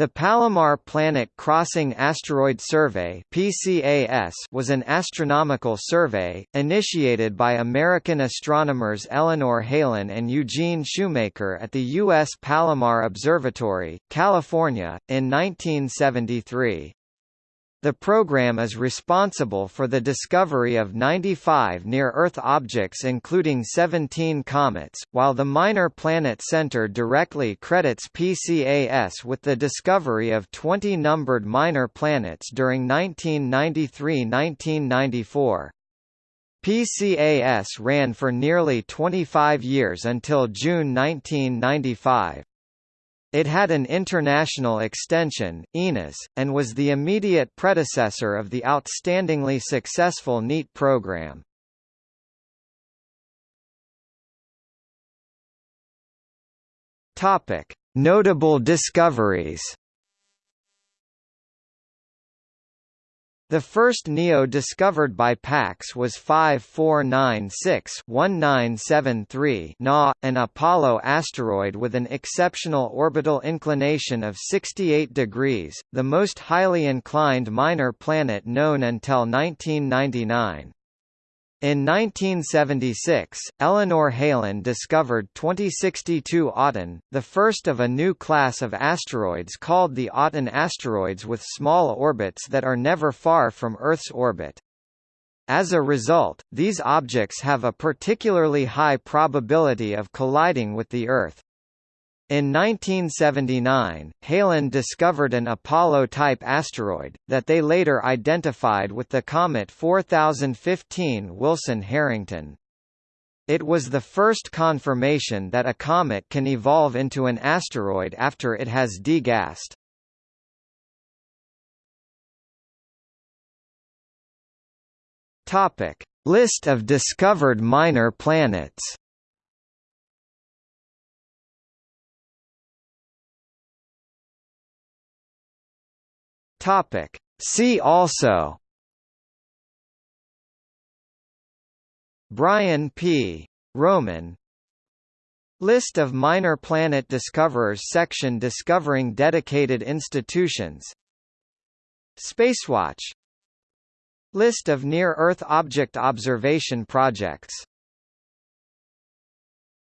The Palomar Planet Crossing Asteroid Survey (PCAS) was an astronomical survey initiated by American astronomers Eleanor Helin and Eugene Shoemaker at the U.S. Palomar Observatory, California, in 1973. The program is responsible for the discovery of 95 near-Earth objects including 17 comets, while the Minor Planet Center directly credits PCAS with the discovery of 20 numbered minor planets during 1993–1994. PCAS ran for nearly 25 years until June 1995. It had an international extension, INAS, and was the immediate predecessor of the outstandingly successful NEAT program. Notable discoveries. The first NEO discovered by PCAS was 5496-1973 Na, an Apollo asteroid with an exceptional orbital inclination of 68 degrees, the most highly inclined minor planet known until 1999. In 1976, Eleanor Helin discovered 2062 Aten, the first of a new class of asteroids called the Aten asteroids with small orbits that are never far from Earth's orbit. As a result, these objects have a particularly high probability of colliding with the Earth. In 1979, Helin discovered an Apollo-type asteroid, that they later identified with the comet 4015 Wilson-Harrington. It was the first confirmation that a comet can evolve into an asteroid after it has degassed. List of discovered minor planets Topic. See also. Brian P. Roman. List of minor planet discoverers section Discovering dedicated institutions. Spacewatch. List of near-Earth object observation projects